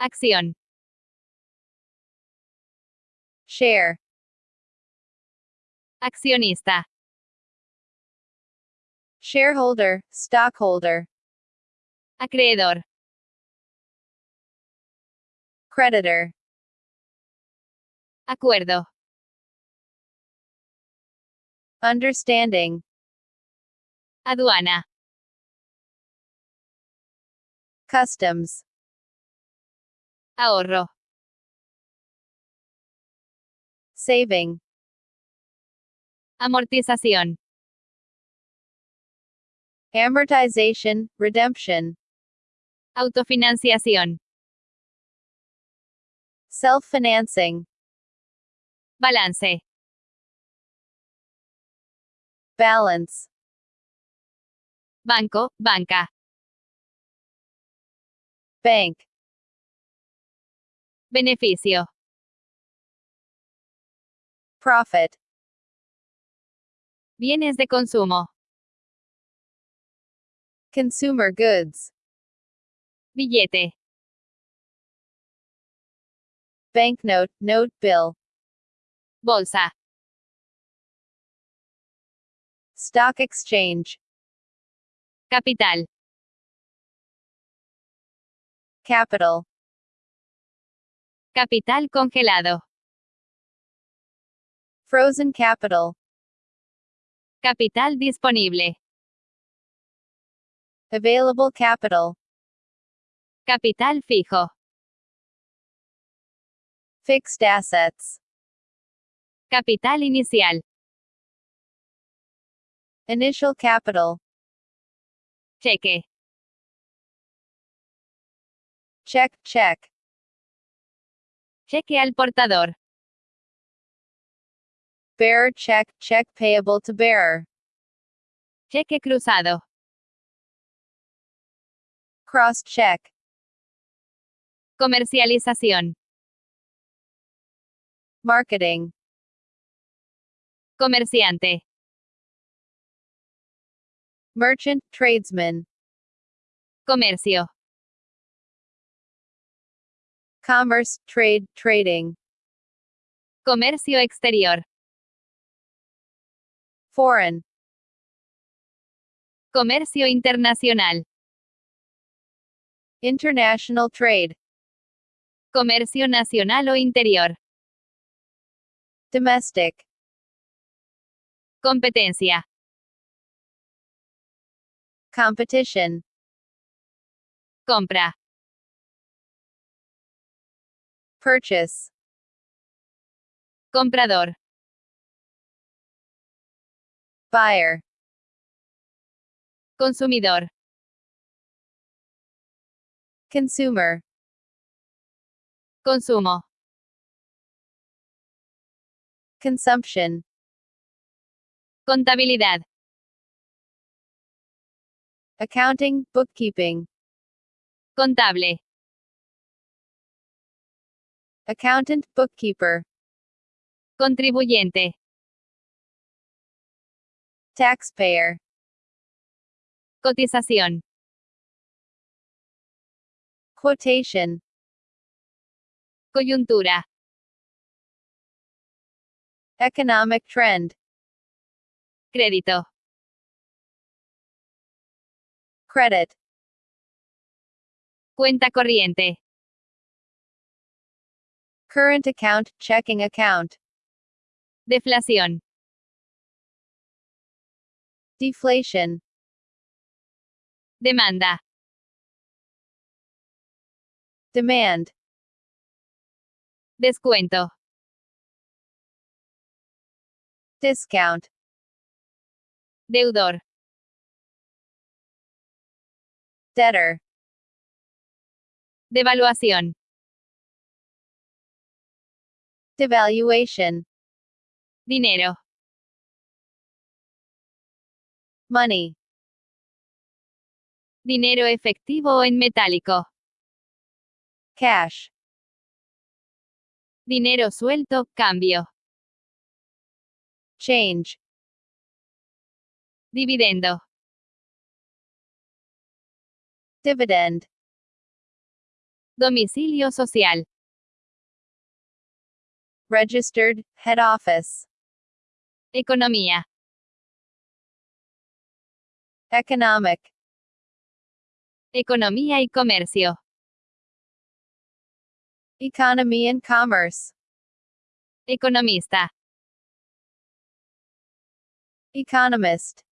Acción. Share. Accionista. Shareholder, stockholder. Acreedor. Creditor. Acuerdo. Understanding. Aduana. Customs. Ahorro. Saving. Amortización. Amortization, redemption. Autofinanciación. Self-financing. Balance. Balance. Banco, banca. Bank. Beneficio. Profit. Bienes de consumo. Consumer goods. Billete. Banknote, note bill. Bolsa. Stock exchange. Capital. Capital. Capital congelado. Frozen capital. Capital disponible. Available capital. Capital fijo. Fixed assets. Capital inicial. Initial capital. Cheque. Check, check. Cheque al portador. Bearer check, check payable to bearer. Cheque cruzado. Cross check. Comercialización. Marketing. Comerciante. Merchant, tradesman. Comercio. Commerce, trade, trading. Comercio exterior. Foreign. Comercio internacional. International trade. Comercio nacional o interior. Domestic. Competencia. Competition. Compra. Purchase. Comprador. Buyer. Consumidor. Consumer. Consumo. Consumption. Contabilidad. Accounting, bookkeeping. Contable. Accountant, bookkeeper. Contribuyente. Taxpayer. Cotización. Quotation. Coyuntura. Economic trend. Crédito. Credit. Cuenta corriente. Current account, checking account. Deflación. Deflation. Demanda. Demand. Descuento. Discount. Deudor. Debtor. Devaluación. Devaluation. Dinero. Money. Dinero efectivo o en metálico. Cash. Dinero suelto, cambio. Change. Dividendo. Dividend. Domicilio social. Registered, head office. Economía. Economic. Economía y comercio. Economy and commerce. Economista. Economist.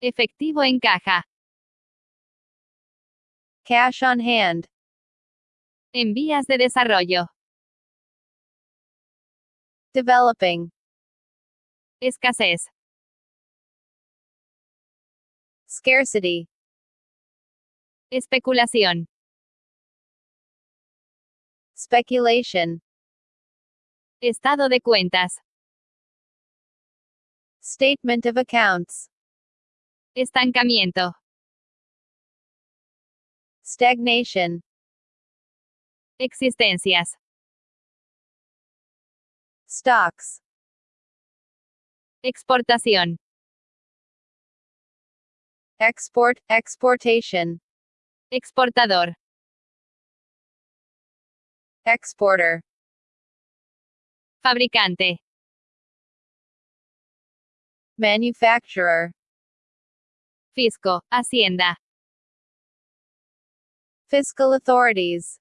Efectivo en caja. Cash on hand. En vías de desarrollo. Developing. Escasez. Scarcity. Especulación. Speculation. Estado de cuentas. Statement of accounts. Estancamiento. Stagnation. Existencias. Stocks. Exportación. Export, exportation. Exportador. Exporter. Fabricante. Manufacturer. Fisco. Hacienda. Fiscal authorities.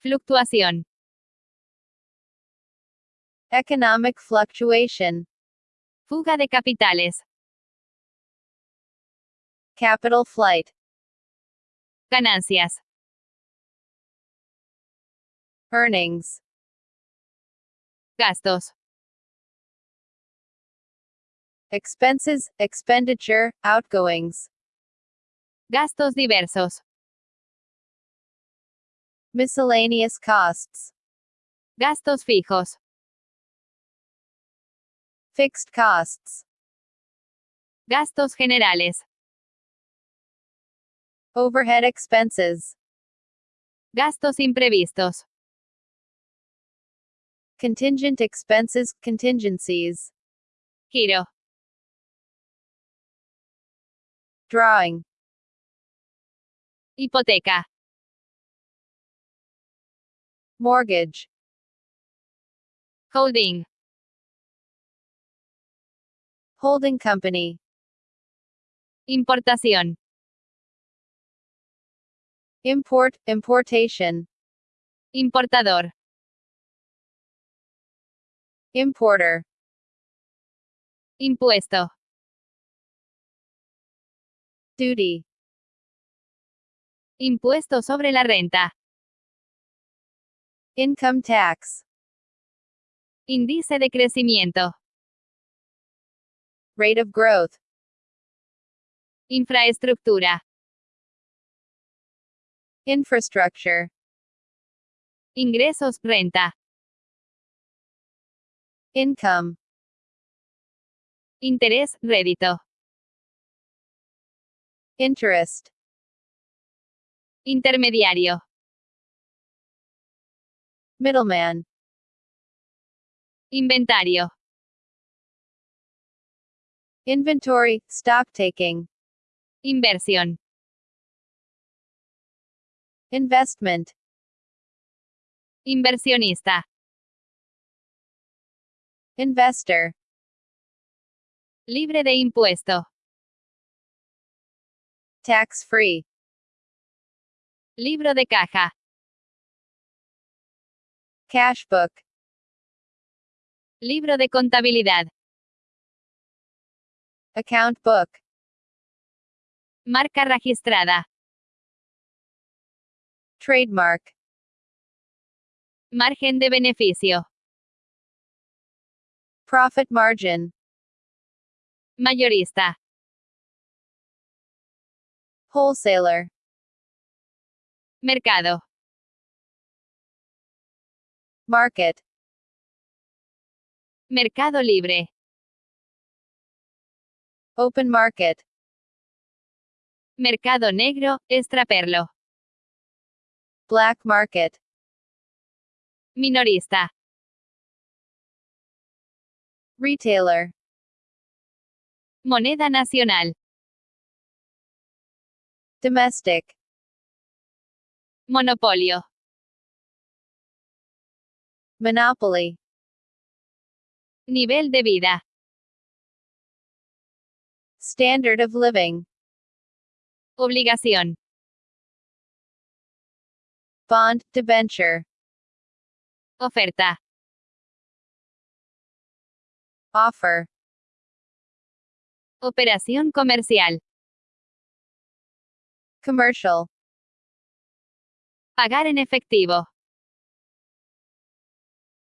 Fluctuación. Economic fluctuation. Fuga de capitales. Capital flight. Ganancias. Earnings. Gastos. Expenses, expenditure, outgoings. Gastos diversos. Miscellaneous costs. Gastos fijos. Fixed costs. Gastos generales. Overhead expenses. Gastos imprevistos. Contingent expenses, contingencies. Giro. Drawing. Hipoteca. Mortgage. Holding. Holding company. Importación. Import, importation. Importador. Importer. Impuesto. Duty. Impuesto sobre la renta. Income tax. Índice de crecimiento. Rate of growth. Infraestructura. Infrastructure. Ingresos, renta. Income. Interés, rédito. Interest. Intermediario. Middleman. Inventario. Inventory, stock taking. Inversión. Investment. Inversionista. Investor. Libre de impuesto. Tax free. Libro de caja. Cash book. Libro de contabilidad. Account book. Marca registrada. Trademark. Margen de beneficio. Profit margin. Mayorista. Wholesaler. Mercado. Market. Mercado libre. Open market. Mercado negro, extraperlo. Black market. Minorista. Retailer. Moneda nacional. Domestic. Monopolio. Monopoly. Nivel de vida. Standard of living. Obligación. Bond, debenture. Oferta. Offer. Operación comercial. Commercial. Pagar en efectivo.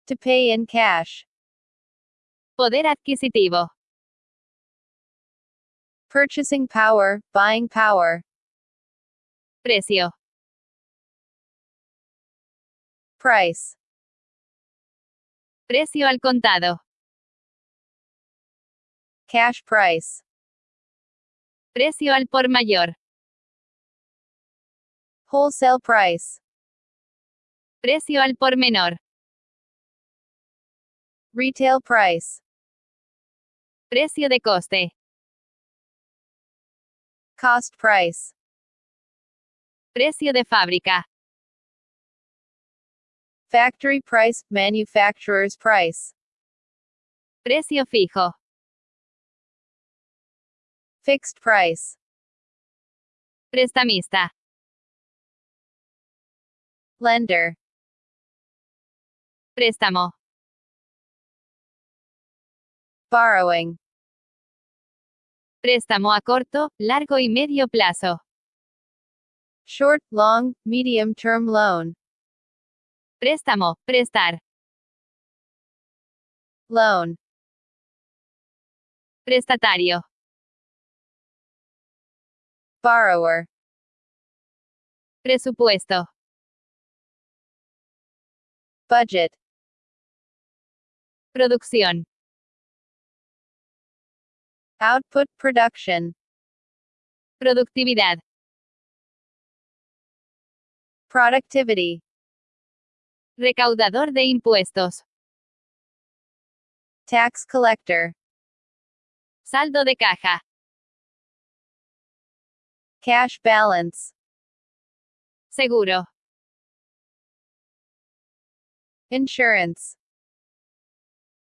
To pay in cash. Poder adquisitivo. Purchasing power, buying power. Precio. Price. Precio al contado. Cash price. Precio al por mayor. Wholesale price. Precio al por menor. Retail price. Precio de coste. Cost price. Precio de fábrica. Factory price, manufacturer's price. Precio fijo. Fixed price. Prestamista. Lender. Préstamo. Borrowing. Préstamo a corto, largo y medio plazo. Short, long, medium term loan. Préstamo, prestar. Loan. Prestatario. Borrower. Presupuesto. Budget. Producción. Output production. Productividad. Productivity. Recaudador de impuestos. Tax collector. Saldo de caja. Cash balance. Seguro. Insurance.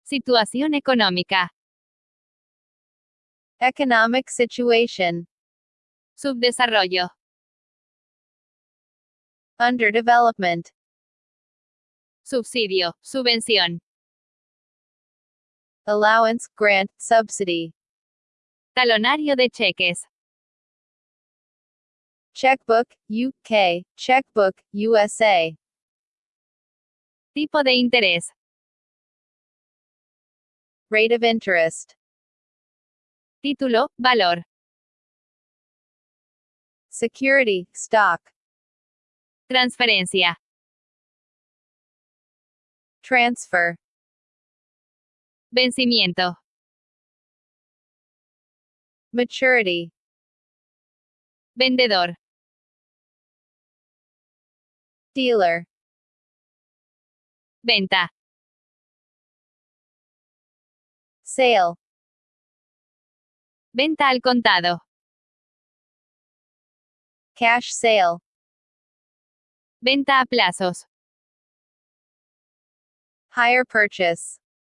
Situación económica. Economic situation. Subdesarrollo. Underdevelopment. Subsidio. Subvención. Allowance, grant, subsidy. Talonario de cheques. Checkbook, UK. Checkbook, USA. Tipo de interés. Rate of interest. Título, valor. Security, stock. Transferencia. Transfer. Vencimiento. Maturity. Vendedor. Dealer. Venta. Sale. Venta al contado. Cash sale. Venta a plazos. Hire purchase.